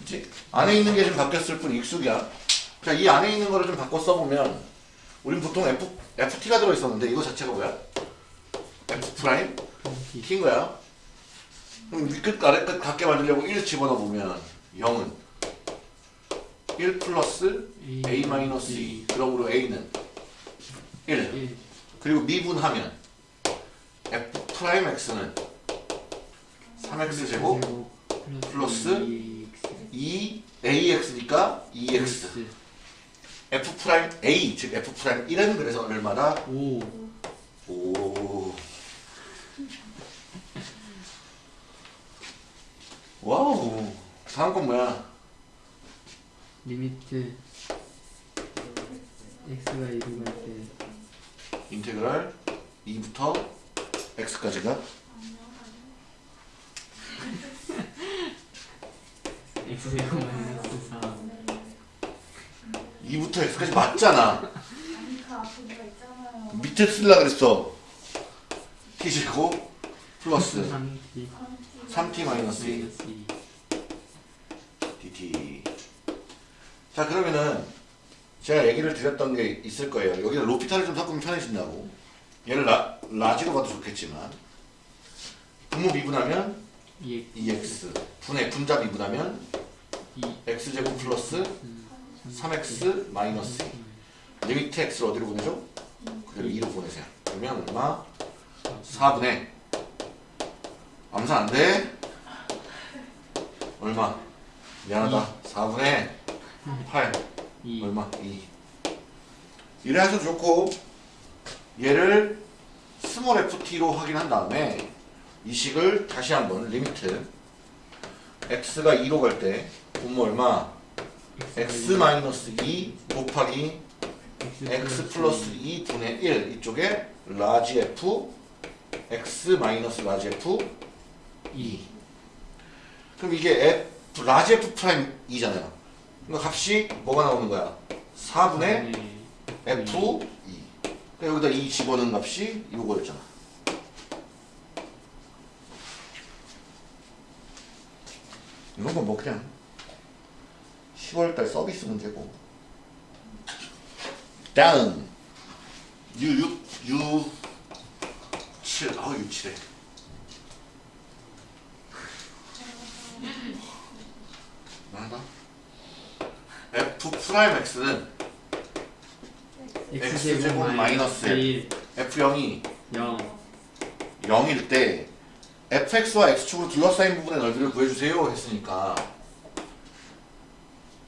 Speaker 1: 그치? 안에 있는 게 좀 바뀌었을 뿐 익숙이야. 자 이 안에 있는 거를 좀 바꿔 써보면 우린 보통 f ft가 들어있었는데 이거 자체가 뭐야? f prime? T인 거야. 그럼 위끝 아래끝 같게 만들려고 1 집어넣어보면 0은 1 플러스 a 마이너스 2 그러므로 a는 1
Speaker 2: 1
Speaker 1: 그리고 미분하면 f prime x는 3x 제곱 플러스 2 ax니까 2x f prime a 즉 f prime 1은 그래서 얼마다?
Speaker 2: 5
Speaker 1: 오. wow. 다음 건 뭐야?
Speaker 2: limit X가 2로 갈 때
Speaker 1: 인테그랄 2부터 x까지가
Speaker 2: X제곱 마이너스 4
Speaker 1: 2부터 x까지 맞잖아. 밑에 쓸라 그랬어. t 제곱 플러스
Speaker 2: 3T
Speaker 1: 3t 마이너스 2
Speaker 2: 마이너스 2
Speaker 1: dt. 자 그러면은 제가 얘기를 드렸던 게 있을 거예요. 여기다 로피탈을 좀 섞으면 편해진다고. 얘를 라, large로 봐도 좋겠지만 분모 미분하면
Speaker 2: 2X
Speaker 1: 2x 분의 분자 미분하면
Speaker 2: 2
Speaker 1: x제곱 플러스 3x 마이너스 2 limit x를 어디로 보내죠? 그대로 2로 보내세요. 그러면 얼마? 4분의 암산 안 돼? 얼마? 미안하다. 4분의 8
Speaker 2: 2
Speaker 1: 얼마? 2 이래 하셔도 좋고 얘를 small ft로 확인한 다음에 이 식을 다시 한번 limit x가 2로 갈때 분모 얼마? x 마이너스 2 곱하기 x 플러스 2 분의 1 이쪽에 large f x 마이너스 large f 2 그럼 이게 f large f prime 2잖아요 그러니까 값이 뭐가 나오는 거야? 4분의 f 2 그러니까 여기다 이 집어넣은 값이 이거였잖아. 이런 건뭐 그냥 10월달 서비스 문제고. 다음. U6 U7 아 U7에. 나다? F 프라임 X는 X제곱 마이너스
Speaker 2: 1
Speaker 1: F0이
Speaker 2: 0
Speaker 1: 0일 때 fx와 x축으로 둘러싸인 부분의 넓이를 구해주세요 했으니까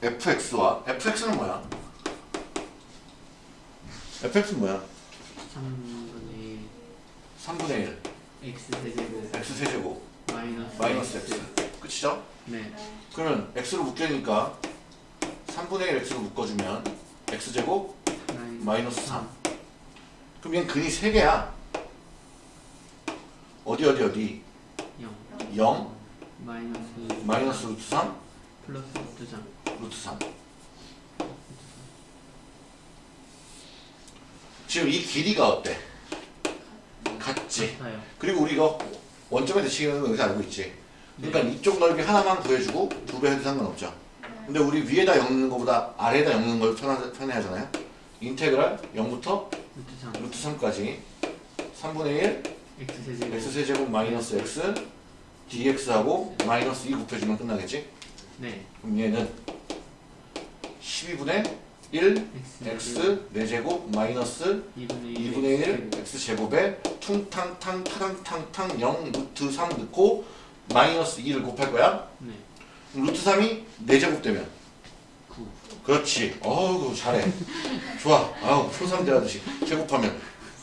Speaker 1: fx와 fx는 뭐야? fx는 뭐야?
Speaker 2: 3분의
Speaker 1: 3분의 1
Speaker 2: x 세제곱.
Speaker 1: x 세제곱
Speaker 2: 마이너스
Speaker 1: 마이너스 x. 끝이죠?
Speaker 2: 네.
Speaker 1: 그러면 x로 묶여니까 3분의 1 x로 묶어주면 x제곱 마이너스 3 그럼 얘는 근이 3개야? 어디 어디 어디?
Speaker 2: 0
Speaker 1: 0
Speaker 2: 마이너스
Speaker 1: 마이너스 루트 3
Speaker 2: 플러스 2장
Speaker 1: 루트 3 지금 이 길이가 어때? 같지?
Speaker 2: 같아요.
Speaker 1: 그리고 우리가 원점에 대칭하는 거 여기서 알고 있지? 그러니까 이쪽 넓이 하나만 구해주고 두 배 해도 상관없죠? 근데 우리 위에다 엮는 것보다 아래에다 엮는 걸 편하, 편해 하잖아요? 인테그랄 0부터
Speaker 2: 루트 3
Speaker 1: 루트 3까지. 3분의 1
Speaker 2: x 세제곱.
Speaker 1: X 세제곱 마이너스 x dx하고 마이너스 2 곱해주면 끝나겠지?
Speaker 2: 네.
Speaker 1: 그럼 얘는 12분의 1
Speaker 2: x
Speaker 1: x 4제곱 마이너스
Speaker 2: 2분의
Speaker 1: 2분의 1 x 제곱에 퉁탕탕 타당탕탕 0 루트 3 넣고 마이너스 2를 곱할 거야?
Speaker 2: 네.
Speaker 1: 루트 3이 4제곱 되면?
Speaker 2: 9
Speaker 1: 그렇지. 어우 잘해. 좋아. 아우 표3 대하듯이. 제곱하면?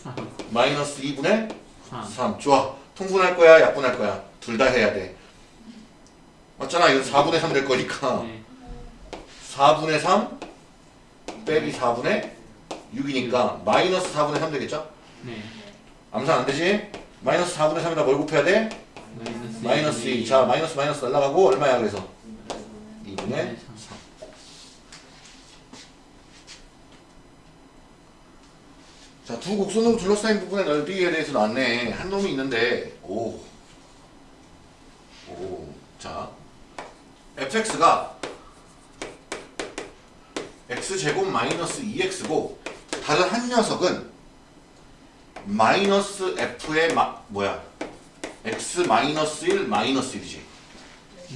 Speaker 2: 3
Speaker 1: 마이너스 2분의
Speaker 2: 3
Speaker 1: 3 좋아. 통분할 거야 약분할 거야? 둘 다 해야 돼. 맞잖아. 이거 4분의 3 될 거니까.
Speaker 2: 네
Speaker 1: 4분의 3 빼기 4분의 6이니까 마이너스 4분의 3 되겠죠?
Speaker 2: 네
Speaker 1: 암산 안 되지? 마이너스 4분의 3에다 뭘 곱해야 돼?
Speaker 2: 마이너스
Speaker 1: 마이너스
Speaker 2: 2분의
Speaker 1: 2. 자, 마이너스 마이너스 날라가고 얼마야 그래서? 2분의
Speaker 2: 네,
Speaker 1: 3. 자, 두 곡선으로 둘러싸인 부분의 넓이에 대해서 나왔네. 한 놈이 있는데, 오. 오. 자, fx가 x제곱 마이너스 2x고, 다른 한 녀석은 마이너스 f의 마, 뭐야? x 마이너스 1 마이너스 1이지.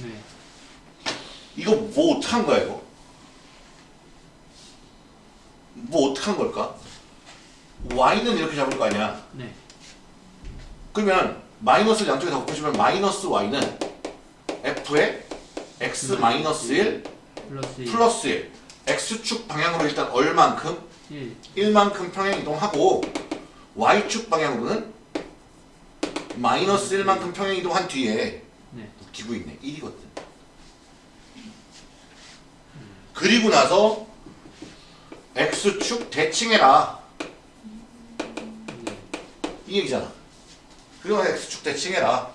Speaker 2: 네
Speaker 1: 이거 뭐 어떡한 거야 이거? 뭐 어떡한 걸까? y는 이렇게 잡을 거 아니야.
Speaker 2: 네
Speaker 1: 그러면 마이너스를 양쪽에 다 곱해주면 마이너스 y는 f의 x 마이너스 1
Speaker 2: 플러스 1
Speaker 1: 플러스 1 x축 방향으로 일단 얼만큼?
Speaker 2: 1
Speaker 1: 1만큼 평행 이동하고 y축 방향으로는 마이너스 1만큼 평행 이동한 뒤에
Speaker 2: 네
Speaker 1: 웃기고 있네. 1이거든. 그리고 나서 x축 대칭해라.
Speaker 2: 네.
Speaker 1: 이 얘기잖아. 그리고 나서 x축 대칭해라.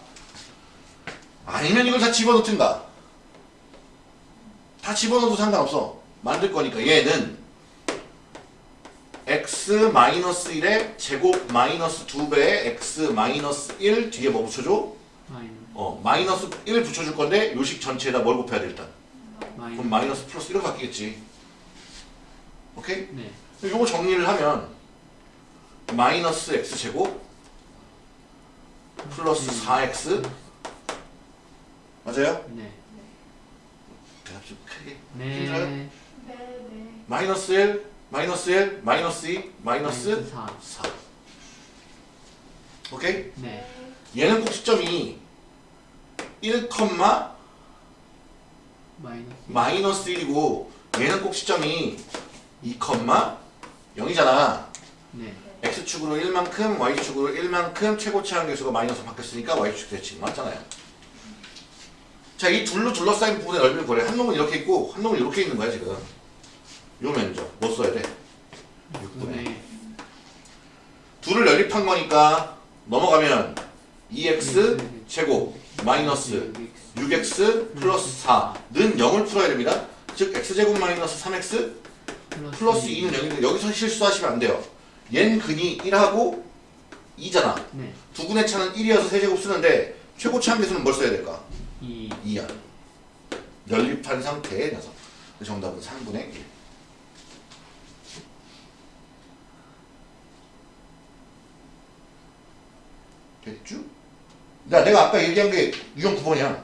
Speaker 1: 아니면 이걸 다 집어넣든가. 다 집어넣어도 상관없어. 만들 거니까 얘는 x 마이너스 1의 제곱 마이너스 2배의 x 마이너스 1 뒤에 뭐 붙여줘?
Speaker 2: 마이너스.
Speaker 1: 어 마이너스 1 붙여줄 건데 요식 전체에다 뭘 곱해야 돼 일단? 그럼
Speaker 2: 마이너스.
Speaker 1: 마이너스 플러스 1로 바뀌겠지. 오케이?
Speaker 2: 네.
Speaker 1: 요거 정리를 하면 마이너스 x 제곱 플러스 4x 맞아요?
Speaker 2: 네.
Speaker 1: 대답 좀 크게
Speaker 2: 네.
Speaker 1: 힘들어요? 마이너스 1 마이너스 1 마이너스 2 마이너스
Speaker 2: 4
Speaker 1: 4 오케이?
Speaker 2: 네.
Speaker 1: 얘는 꼭 시점이 1,
Speaker 2: 마이너스
Speaker 1: 마이너스 1이고 얘는 꼭 시점이 2, 0이잖아.
Speaker 2: 네.
Speaker 1: X축으로 1만큼 y축으로 1만큼 최고치 한계수가 마이너스 바뀌었으니까 y축 대칭 맞잖아요. 자 이 둘로 둘러싸인 부분의 넓이를 구해. 한 놈은 이렇게 있고 한 놈은 이렇게 있는 거야 지금 요 면적 뭐 써야 돼? 6분의
Speaker 2: 네
Speaker 1: 둘을 연립한 거니까 넘어가면 2x 제곱 마이너스 6x 플러스 4는 0을 풀어야 됩니다 즉 x제곱 마이너스 3x 플러스 2는 0인데 여기서 실수하시면 안 돼요 얜 근이 1하고 2잖아.
Speaker 2: 네.
Speaker 1: 두 근의 차는 1이어서 세제곱 쓰는데 최고치 한계수는 뭘 써야 될까?
Speaker 2: 이
Speaker 1: 2야. 연립한 상태의 녀석. 그 정답은 3분의 1. 됐죠? 나 내가 아까 얘기한 게 유형 9번이야.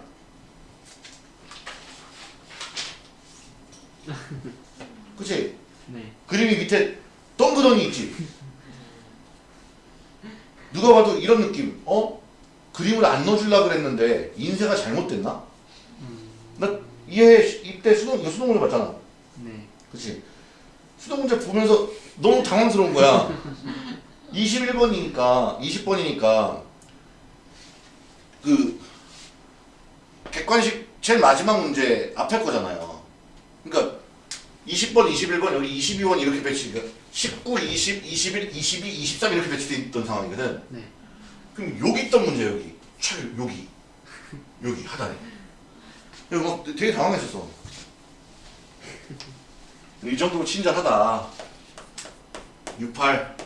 Speaker 1: 그치?
Speaker 2: 네.
Speaker 1: 그림이 밑에 덩그러니 있지? 누가 봐도 이런 느낌. 어? 그림을 안 넣어주려고 그랬는데 인쇄가 잘못됐나? 나 이해 이때 수능 이거 수능 문제 봤잖아.
Speaker 2: 네.
Speaker 1: 그치? 수능 문제 보면서 너무 당황스러운 거야. 21번이니까 20번이니까 그 객관식 제일 마지막 문제 앞에 거잖아요. 그러니까 20번, 21번, 여기 22번 이렇게 배치, 19, 20, 21, 22, 23 이렇게 배치돼 있던 상황이거든.
Speaker 2: 네.
Speaker 1: 그럼 여기 있던 문제 여기, 차 여기, 여기 하단에. 그래서 막 되게 당황했었어. 이 정도면 친절하다. 68.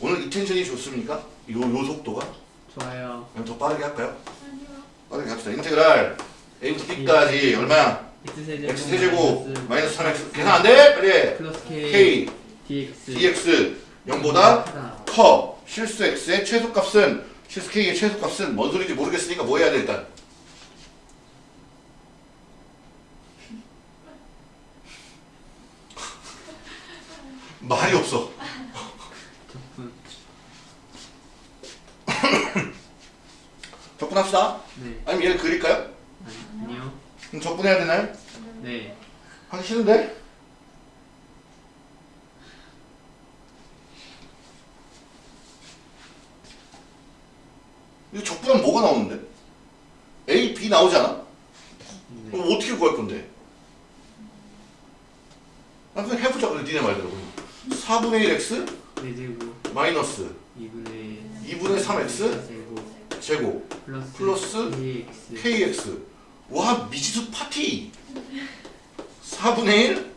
Speaker 1: 오늘 이 텐션이 좋습니까? 요, 요 속도가?
Speaker 2: 좋아요.
Speaker 1: 그럼 더 빠르게 할까요?
Speaker 3: 아니요.
Speaker 1: 빠르게 합시다. 인테그랄 A부터 B까지 얼마야?
Speaker 2: x 세제곱
Speaker 1: 마이너스 3X 계산 안 돼? 빨리 해.
Speaker 2: 플러스 k,
Speaker 1: K,
Speaker 2: dx
Speaker 1: DX 0보다
Speaker 2: 크다.
Speaker 1: 커. 실수 X의 최소값은 실수 K의 최소값은 뭔 소리인지 모르겠으니까 뭐 해야 돼 일단? 말이 없어.
Speaker 2: 적분.
Speaker 1: 적분합시다.
Speaker 2: 네.
Speaker 1: 아니면 얘를 그릴까요?
Speaker 2: 아니, 아니요.
Speaker 1: 그럼 적분해야 되나요?
Speaker 2: 네.
Speaker 1: 하기 싫은데? 이거 적분하면 뭐가 나오는데? A, B 나오지 않아?
Speaker 2: 네.
Speaker 1: 그럼 어떻게 구할 건데? 아, 그냥 해보자. 그래, 니네 말대로. 4분의 1x
Speaker 2: 네 제곱
Speaker 1: 마이너스
Speaker 2: 2분의
Speaker 1: 2분의 3x
Speaker 2: 제곱 플러스 kx
Speaker 1: kx. 와, 미지수 파티! 4분의 1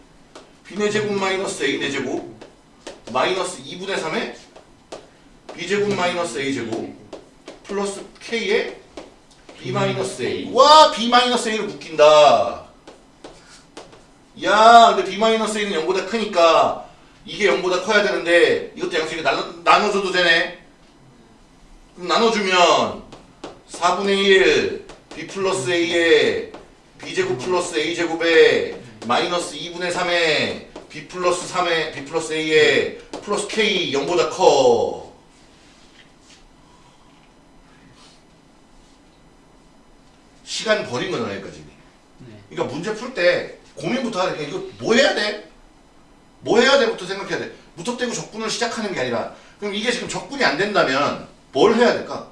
Speaker 1: b네 제곱 마이너스 a네 제곱 마이너스 2분의 3에 b제곱 마이너스 a제곱 플러스 k에 b 마이너스 a. 와, b 마이너스 a를 묶인다. 야, 근데 b 마이너스 a는 0보다 크니까 이게 0보다 커야 되는데 이것도 양식이 나눠, 나눠줘도 되네. 그럼 나눠주면 4분의 1 b 플러스 a에 b제곱 플러스 a제곱에 마이너스 2분의 3에 b 플러스 3에 b 플러스 a에 플러스 k 0보다 커. 시간 버린 거잖아 여기까지.
Speaker 2: 네.
Speaker 1: 그러니까 문제 풀 때 고민부터 하는 게 이거 뭐 해야 돼? 뭐 해야 돼부터 생각해야 돼. 무턱대고 적분을 시작하는 게 아니라 그럼 이게 지금 적분이 안 된다면 뭘 해야 될까?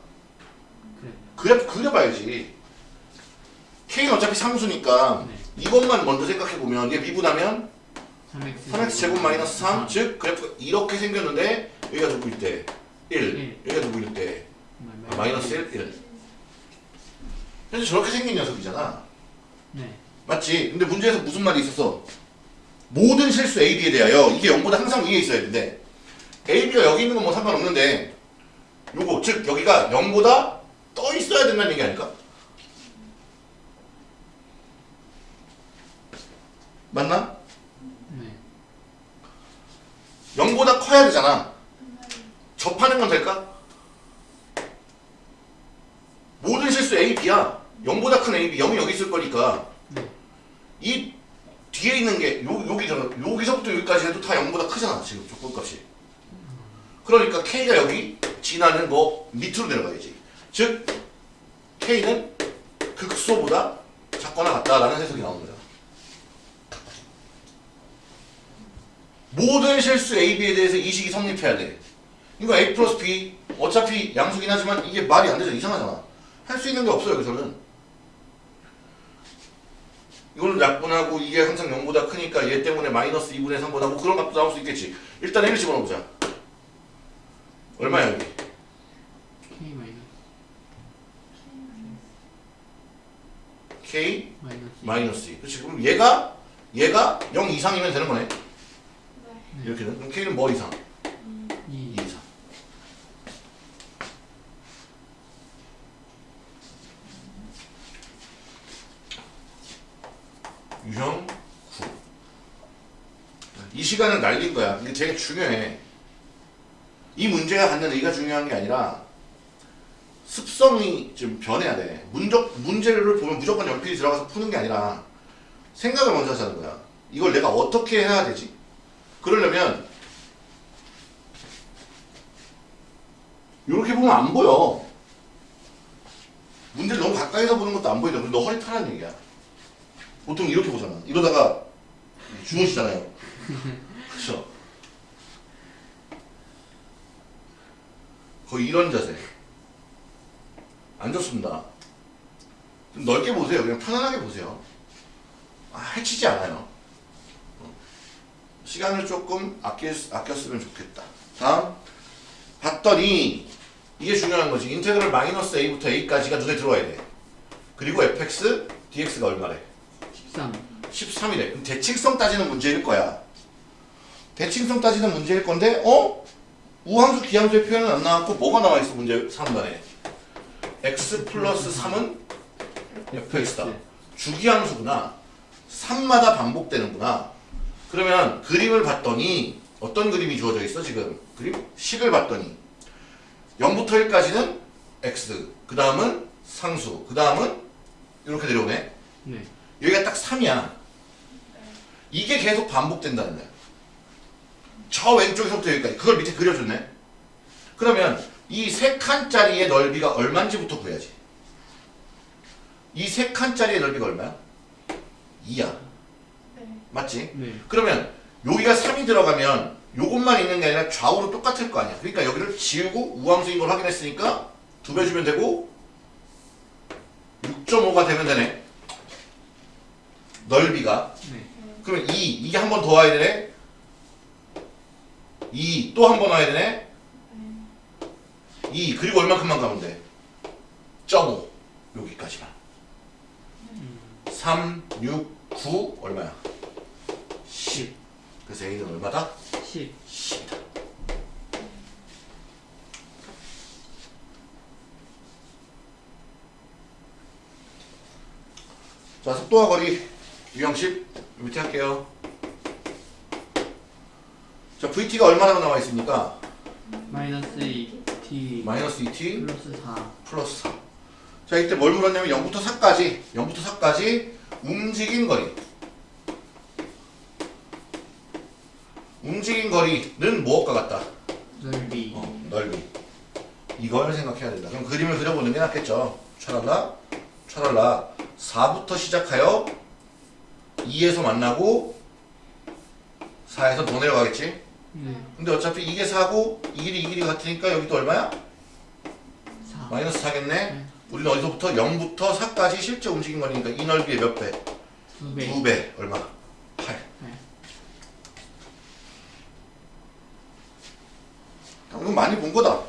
Speaker 2: 그래.
Speaker 1: 그래 그려 봐야지. K는 어차피 상수니까
Speaker 2: 네.
Speaker 1: 이것만 먼저 생각해 보면 얘 미분하면
Speaker 2: 3x
Speaker 1: 3x 제곱 마이너스 3, 즉 그래프가 이렇게 생겼는데 여기가 누구일 때 1,
Speaker 2: 일.
Speaker 1: 여기가 누구일 때 아, 마이너스 1, 1. 현재 저렇게 생긴 녀석이잖아.
Speaker 2: 네.
Speaker 1: 맞지? 근데 문제에서 무슨 말이 있었어? 모든 실수 A, B에 대하여 이게 0보다 항상 위에 있어야 되는데 A, B가 여기 있는 건 뭐 상관없는데 요거 즉 여기가 0보다 떠 있어야 된다는 얘기 아닐까? 맞나?
Speaker 2: 네.
Speaker 1: 0보다 커야 되잖아. 접하는 건 될까? 모든 실수 A, B야. 0보다 큰 A, B, 0이 여기 있을 거니까
Speaker 2: 네.
Speaker 1: 이 뒤에 있는 게 요, 여기잖아. 여기서부터 여기까지 해도 다 0보다 크잖아. 지금 조건값이. 그러니까 K가 여기 지나는 거 밑으로 내려가야지. 즉 K는 극소보다 작거나 같다라는 해석이 나오는 거야. 모든 실수 A, B에 대해서 이식이 성립해야 돼. 이거 A 플러스 B 어차피 양수긴 하지만 이게 말이 안 되잖아. 이상하잖아. 할 수 있는 게 없어요. 여기서는. 이걸 약분하고 이게 항상 0보다 크니까 얘 때문에 마이너스 2분의 3보다 뭐 그런 값도 나올 수 있겠지. 일단 1을 집어넣어보자. 얼마야 여기?
Speaker 2: k 마이너스
Speaker 1: K
Speaker 2: 마이너스
Speaker 1: 마이너스 2. 그렇지. 그럼 얘가 얘가 0 이상이면 되는 거네.
Speaker 3: 네.
Speaker 1: 이렇게 되는 그럼 K는 뭐 이상?
Speaker 2: 2
Speaker 1: 2 이상. 유형 9. 이 시간을 날린 거야. 이게 되게 중요해. 이 문제가 갖는 의의가 중요한 게 아니라 습성이 좀 변해야 돼. 문적, 문제를 보면 무조건 연필이 들어가서 푸는 게 아니라 생각을 먼저 하자는 거야. 이걸 내가 어떻게 해야 되지? 그러려면 이렇게 보면 안 보여. 문제를 너무 가까이서 보는 것도 안 보이죠. 너 허리 타라는 얘기야. 보통 이렇게 보잖아. 이러다가 주무시잖아요. 그렇죠? 거의 이런 자세. 안 좋습니다. 좀 넓게 보세요. 그냥 편안하게 보세요. 아, 해치지 않아요. 어. 시간을 조금 아껴, 아꼈으면 좋겠다. 다음. 봤더니 이게 중요한 거지. 인테그럴 마이너스 a부터 a까지가 눈에 들어와야 돼. 그리고 fx, dx가 얼마래?
Speaker 2: 13
Speaker 1: 13이래. 그럼 대칭성 따지는 문제일 거야. 대칭성 따지는 문제일 건데, 어? 우함수, 기함수의 표현은 안 나왔고, 뭐가 나와 있어, 문제 3번에? x 플러스 3은 fx다. 주기함수구나. 3마다 반복되는구나. 그러면 그림을 봤더니, 어떤 그림이 주어져 있어, 지금? 그림? 식을 봤더니, 0부터 1까지는 x, 그 다음은 상수, 그 다음은 이렇게 내려오네.
Speaker 2: 네
Speaker 1: 여기가 딱 3이야. 이게 계속 반복된다는 거야. 저 왼쪽에서부터 여기까지. 그걸 밑에 그려줬네. 그러면 이 세 칸짜리의 넓이가 얼마인지부터 구해야지. 이 세 칸짜리의 넓이가 얼마야? 2야.
Speaker 3: 네.
Speaker 1: 맞지?
Speaker 2: 네
Speaker 1: 그러면 여기가 3이 들어가면 요것만 있는 게 아니라 좌우로 똑같을 거 아니야. 그러니까 여기를 지우고 우함수인 걸 확인했으니까 두 배 주면 되고 6.5가 되면 되네. 넓이가.
Speaker 2: 네.
Speaker 1: 그러면 2, 이게 한 번 더 와야 되네. 2, 또 한 번 와야 되네. 2, 그리고 얼마큼만 가면 돼? 0.5. 여기까지만. 3, 6, 9, 얼마야? 10. 그래서 A는 얼마다?
Speaker 2: 10
Speaker 1: 10이다. 자, 속도와 거리 유형식 밑에 할게요. 자, VT가 얼마나 나와 있습니까?
Speaker 2: 마이너스 2t
Speaker 1: 마이너스 2t
Speaker 2: 플러스 4
Speaker 1: 플러스 4. 자, 이때 뭘 물었냐면 0부터 4까지, 0부터 4까지 움직인 거리. 움직인 거리는 무엇과 같다?
Speaker 2: 넓이
Speaker 1: 어, 넓이. 이걸 생각해야 된다. 그럼 그림을 그려보는 게 낫겠죠. 차랄라, 차랄라. 4부터 시작하여 2에서 만나고 4에서 더 내려가겠지?
Speaker 2: 네
Speaker 1: 근데 어차피 이게 4고 이 길이 이 길이 같으니까 여기도 얼마야?
Speaker 2: 4
Speaker 1: 마이너스 4겠네?
Speaker 2: 네.
Speaker 1: 우리는 어디서부터 0부터 4까지 실제 움직인 거니까 이 넓이의 몇 배?
Speaker 2: 2배
Speaker 1: 2배. 얼마? 8.
Speaker 2: 네.
Speaker 1: 이건 많이 본 거다.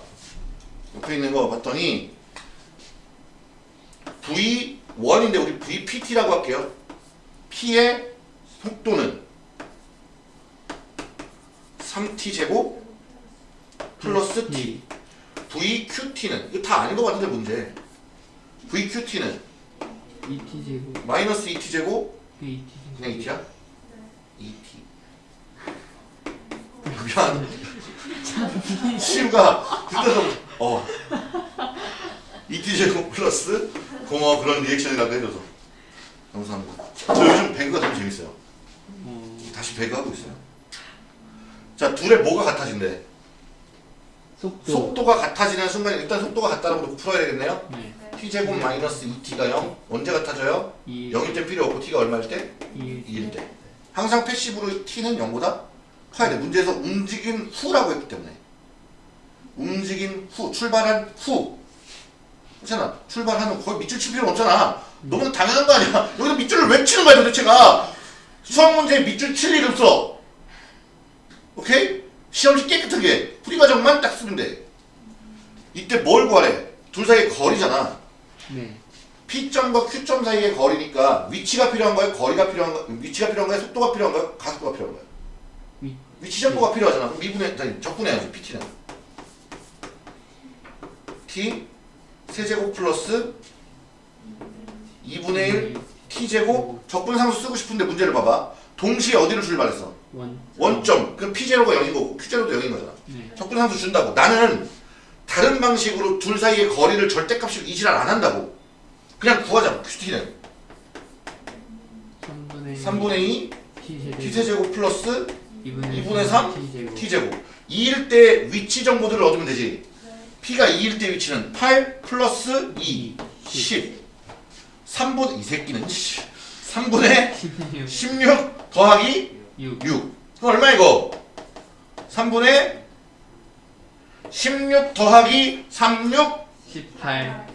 Speaker 1: 옆에 있는 거 봤더니 V1인데 우리 VPT라고 할게요. P의 속도는 3T 제곱 플러스 T. VQT는 이거 다 아닌 것 같은데 문제. VQT는
Speaker 2: 2t 제곱
Speaker 1: 마이너스 2T 제곱
Speaker 2: 그 2t
Speaker 1: 그냥 2T야? 2T. 미안. 시우가 그때서 어 2T 제곱 플러스 고마워 그런 리액션이라도 해줘서 감사합니다. 저 요즘 배그가 너무 재밌어요.
Speaker 2: 어,
Speaker 1: 다시 배그 하고 있어요. 자 둘의 뭐가 같아진대?
Speaker 2: 속도
Speaker 1: 속도가 같아지는 순간 일단 속도가 같다라고 놓고 풀어야 되겠네요.
Speaker 2: 네
Speaker 1: t 제곱 마이너스 2t가 0 언제 같아져요?
Speaker 2: 2
Speaker 1: 0일 때 필요 없고 t가 얼마일 때?
Speaker 2: 2
Speaker 1: 2일 때. 항상 패시브로 t는 0보다 커야 돼. 문제에서 움직인 후라고 했기 때문에. 움직인 후, 출발한 후. 그렇잖아. 출발하는 거의 밑줄 칠 필요 없잖아. 너무 당연한 거 아니야. 여기서 밑줄을 왜 치는 거야 도대체가. 수학 문제에 밑줄 칠 일 없어. 오케이? 시험지 깨끗하게 풀이 과정만 딱 쓰면 돼. 이때 뭘 구하래? 둘 사이의 거리잖아.
Speaker 2: 네
Speaker 1: P점과 Q점 사이의 거리니까 위치가 필요한 거예요? 거리가 필요한 거 위치가 필요한 거예요? 속도가 필요한 거예요? 가속도가 필요한 거예요?
Speaker 2: 위,
Speaker 1: 위치 정보가 필요하잖아. 그럼 미분해, 아니, 적분해야지, PT는. T 세제곱 플러스 2분의 1 T제곱 적분상수 쓰고 싶은데 문제를 봐봐. 동시에 어디를 출발했어?
Speaker 2: 원.
Speaker 1: 원점. 그럼 P0가 0인 거고 Q0도 0인 거잖아.
Speaker 2: 네.
Speaker 1: 적분상수 준다고. 나는 다른 방식으로 둘 사이의 거리를 절대값으로 이지랄 안 한다고. 그냥 구하자. QT는
Speaker 2: 3분의
Speaker 1: 3분의 2 T제곱. 플러스
Speaker 2: 2분의
Speaker 1: 2분의 3
Speaker 2: T제곱.
Speaker 1: T제곱 2일 때 위치 정보들을 얻으면 되지
Speaker 3: 네.
Speaker 1: P가 2일 때 위치는 8 플러스 2 10 3분 이 새끼는 3분의
Speaker 2: 16.
Speaker 1: 16 더하기
Speaker 2: 6.
Speaker 1: 6 그럼 얼마 이거 3분의 16 더하기 36
Speaker 2: 18.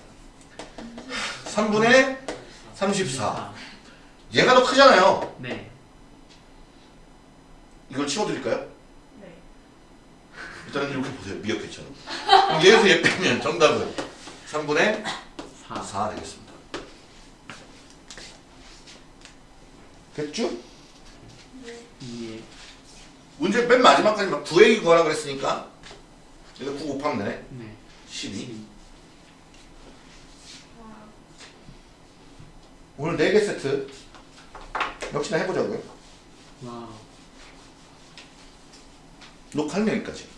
Speaker 1: 3분의 34 얘가 더 크잖아요
Speaker 2: 네.
Speaker 1: 이걸 치워드릴까요?
Speaker 3: 네.
Speaker 1: 일단은 이렇게 보세요 미역회처럼 그럼 얘에서 얘 빼면 정답은 3분의
Speaker 2: 4.
Speaker 1: 4 되겠습니다. 됐죠?
Speaker 2: 2에
Speaker 1: 문제 맨 마지막까지 막 9A 구하라 그랬으니까 여기다 9 곱하면 되네.
Speaker 2: 네.
Speaker 1: 12.
Speaker 2: 12.
Speaker 3: 와.
Speaker 1: 오늘 4개 세트 역시나 해보자고요.
Speaker 2: 와우.
Speaker 1: 녹화는 여기까지.